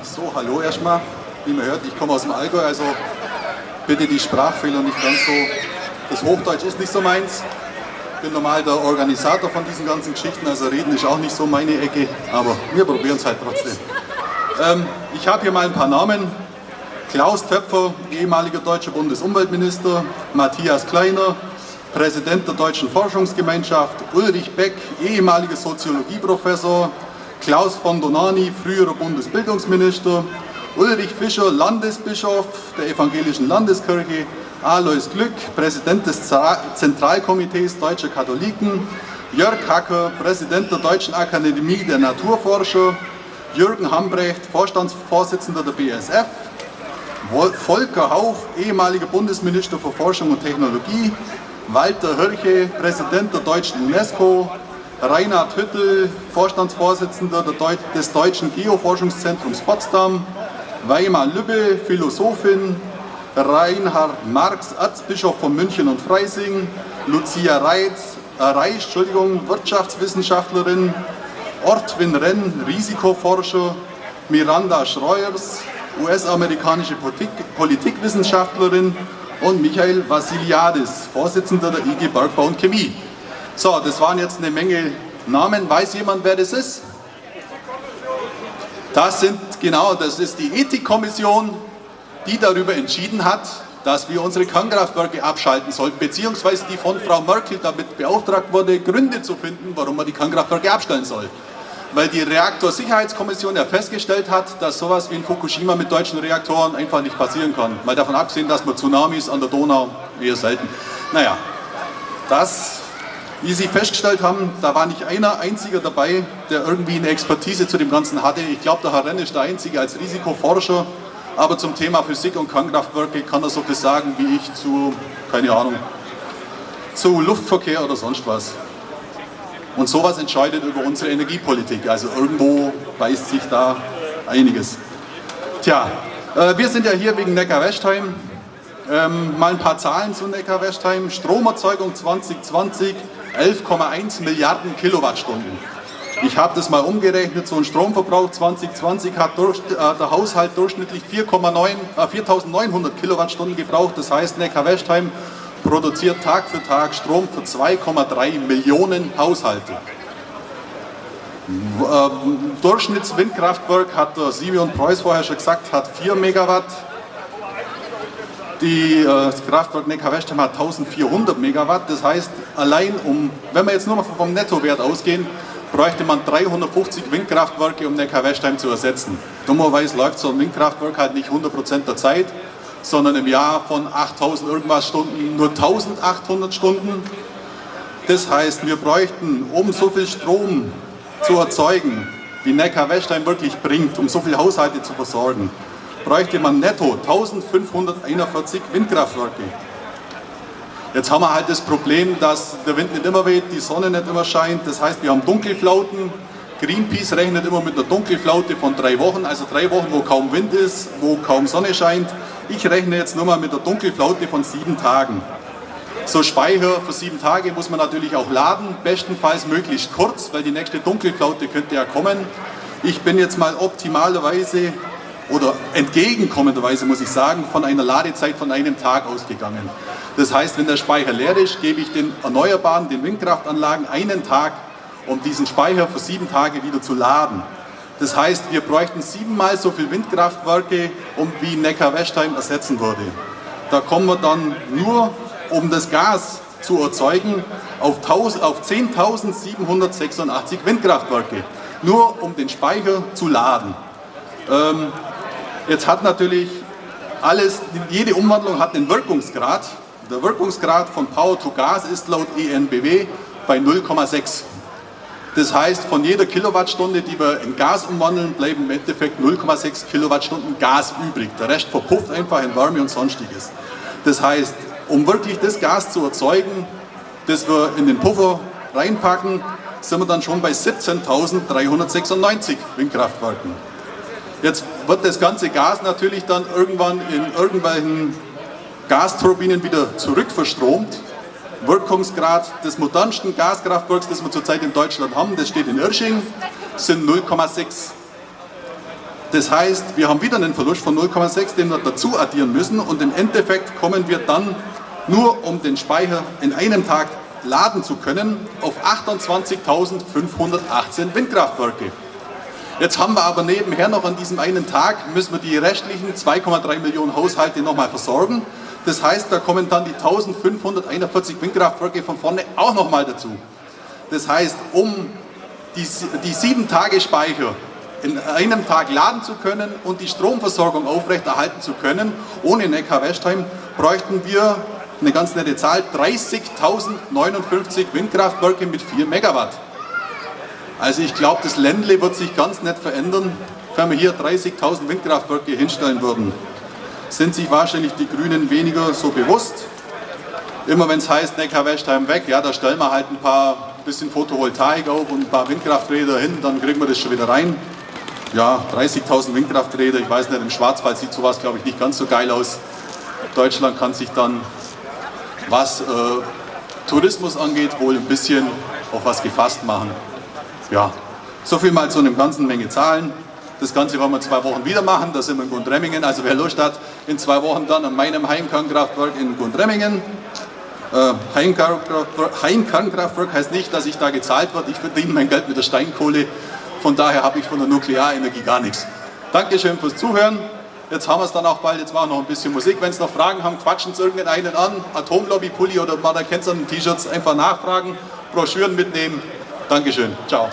So, hallo erstmal. Wie man hört, ich komme aus dem Allgäu, also bitte die Sprachfehler nicht ganz so. Das Hochdeutsch ist nicht so meins. Ich bin normal der Organisator von diesen ganzen Geschichten, also reden ist auch nicht so meine Ecke, aber wir probieren es halt trotzdem. Ähm, ich habe hier mal ein paar Namen. Klaus Töpfer, ehemaliger deutscher Bundesumweltminister, Matthias Kleiner, Präsident der Deutschen Forschungsgemeinschaft, Ulrich Beck, ehemaliger Soziologieprofessor, Klaus von Donani, früherer Bundesbildungsminister, Ulrich Fischer, Landesbischof der Evangelischen Landeskirche, Alois Glück, Präsident des Zentralkomitees Deutscher Katholiken, Jörg Hacker, Präsident der Deutschen Akademie der Naturforscher, Jürgen Hambrecht, Vorstandsvorsitzender der BSF, Volker Hauch, ehemaliger Bundesminister für Forschung und Technologie, Walter Hirche, Präsident der Deutschen UNESCO, Reinhard Hüttel, Vorstandsvorsitzender des Deutschen Geoforschungszentrums Potsdam, Weimar Lübbe, Philosophin, Reinhard Marx, Erzbischof von München und Freising, Lucia Reitz, Reich, Entschuldigung, Wirtschaftswissenschaftlerin, Ortwin Renn, Risikoforscher, Miranda Schreuers, US-amerikanische Politik Politikwissenschaftlerin und Michael Vassiliadis, Vorsitzender der IG Bergbau und Chemie. So, das waren jetzt eine Menge Namen. Weiß jemand, wer das ist? Das sind, genau, das ist die Ethikkommission, die darüber entschieden hat, dass wir unsere Kernkraftwerke abschalten sollten, beziehungsweise die von Frau Merkel damit beauftragt wurde, Gründe zu finden, warum man die Kernkraftwerke abstellen soll weil die Reaktorsicherheitskommission ja festgestellt hat, dass sowas wie in Fukushima mit deutschen Reaktoren einfach nicht passieren kann. Mal davon abgesehen, dass man Tsunamis an der Donau eher selten. Naja, das, wie Sie festgestellt haben, da war nicht einer einziger dabei, der irgendwie eine Expertise zu dem Ganzen hatte. Ich glaube, der Herr Renn ist der Einzige als Risikoforscher, aber zum Thema Physik und Kernkraftwerke kann er so viel sagen wie ich zu, keine Ahnung, zu Luftverkehr oder sonst was. Und sowas entscheidet über unsere Energiepolitik. Also irgendwo beißt sich da einiges. Tja, äh, wir sind ja hier wegen Neckar-Westheim. Ähm, mal ein paar Zahlen zu Neckar-Westheim. Stromerzeugung 2020 11,1 Milliarden Kilowattstunden. Ich habe das mal umgerechnet, so ein Stromverbrauch 2020 hat durch, äh, der Haushalt durchschnittlich 4,9, äh, 4.900 Kilowattstunden gebraucht. Das heißt, Neckar-Westheim produziert Tag für Tag Strom für 2,3 Millionen Haushalte. Ähm, Durchschnittswindkraftwerk hat der Simeon Preuß vorher schon gesagt, hat 4 Megawatt. Die, äh, das Kraftwerk Neckar-Westheim hat 1400 Megawatt. Das heißt, allein um, wenn wir jetzt nur mal vom Nettowert ausgehen, bräuchte man 350 Windkraftwerke, um Neckar-Westheim zu ersetzen. Dummerweise läuft so ein Windkraftwerk halt nicht 100% der Zeit sondern im Jahr von 8000 irgendwas Stunden nur 1800 Stunden. Das heißt, wir bräuchten, um so viel Strom zu erzeugen, wie Neckar-Westheim wirklich bringt, um so viele Haushalte zu versorgen, bräuchte man netto 1541 Windkraftwerke. Jetzt haben wir halt das Problem, dass der Wind nicht immer weht, die Sonne nicht immer scheint, das heißt, wir haben Dunkelflauten. Greenpeace rechnet immer mit einer Dunkelflaute von drei Wochen, also drei Wochen, wo kaum Wind ist, wo kaum Sonne scheint. Ich rechne jetzt nur mal mit der Dunkelflaute von sieben Tagen. So Speicher für sieben Tage muss man natürlich auch laden, bestenfalls möglichst kurz, weil die nächste Dunkelflaute könnte ja kommen. Ich bin jetzt mal optimalerweise oder entgegenkommenderweise muss ich sagen, von einer Ladezeit von einem Tag ausgegangen. Das heißt, wenn der Speicher leer ist, gebe ich den Erneuerbaren, den Windkraftanlagen einen Tag, um diesen Speicher für sieben Tage wieder zu laden. Das heißt, wir bräuchten siebenmal so viele Windkraftwerke, um wie Neckar-Westheim ersetzen würde. Da kommen wir dann nur, um das Gas zu erzeugen, auf, auf 10.786 Windkraftwerke. Nur um den Speicher zu laden. Ähm, jetzt hat natürlich alles, jede Umwandlung hat einen Wirkungsgrad. Der Wirkungsgrad von Power to Gas ist laut ENBW bei 0,6. Das heißt, von jeder Kilowattstunde, die wir in Gas umwandeln, bleiben im Endeffekt 0,6 Kilowattstunden Gas übrig. Der Rest verpufft einfach in Wärme und Sonstiges. Das heißt, um wirklich das Gas zu erzeugen, das wir in den Puffer reinpacken, sind wir dann schon bei 17.396 Windkraftwerken. Jetzt wird das ganze Gas natürlich dann irgendwann in irgendwelchen Gasturbinen wieder zurückverstromt Wirkungsgrad des modernsten Gaskraftwerks, das wir zurzeit in Deutschland haben, das steht in Irsching, sind 0,6. Das heißt, wir haben wieder einen Verlust von 0,6, den wir dazu addieren müssen und im Endeffekt kommen wir dann nur um den Speicher in einem Tag laden zu können, auf 28.518 Windkraftwerke. Jetzt haben wir aber nebenher noch an diesem einen Tag, müssen wir die restlichen 2,3 Millionen Haushalte nochmal versorgen. Das heißt, da kommen dann die 1541 Windkraftwerke von vorne auch nochmal dazu. Das heißt, um die, die sieben Tage Speicher in einem Tag laden zu können und die Stromversorgung aufrechterhalten zu können, ohne Neckar-Westheim, bräuchten wir eine ganz nette Zahl, 30.059 Windkraftwerke mit 4 Megawatt. Also ich glaube, das Ländle wird sich ganz nett verändern, wenn wir hier 30.000 Windkraftwerke hinstellen würden. Sind sich wahrscheinlich die Grünen weniger so bewusst. Immer wenn es heißt, Neckar-Westheim weg, ja, da stellen wir halt ein paar bisschen Photovoltaik auf und ein paar Windkrafträder hin, dann kriegen wir das schon wieder rein. Ja, 30.000 Windkrafträder, ich weiß nicht, im Schwarzwald sieht sowas, glaube ich, nicht ganz so geil aus. Deutschland kann sich dann was äh, Tourismus angeht, wohl ein bisschen auf was gefasst machen. Ja, so viel mal zu einer ganzen Menge Zahlen. Das Ganze wollen wir zwei Wochen wieder machen, da sind wir in Gundremmingen. Also wer Lust hat, in zwei Wochen dann an meinem Heimkernkraftwerk in Gundremmingen. Äh, Heimkernkraftwerk, heißt nicht, dass ich da gezahlt werde. Ich verdiene mein Geld mit der Steinkohle. Von daher habe ich von der Nuklearenergie gar nichts. Dankeschön fürs Zuhören. Jetzt haben wir es dann auch bald, jetzt machen wir noch ein bisschen Musik. Wenn Sie noch Fragen haben, quatschen Sie irgendeinen an. Oder erkennt es an den T-Shirts, einfach nachfragen, Broschüren mitnehmen. Dankeschön. Ciao.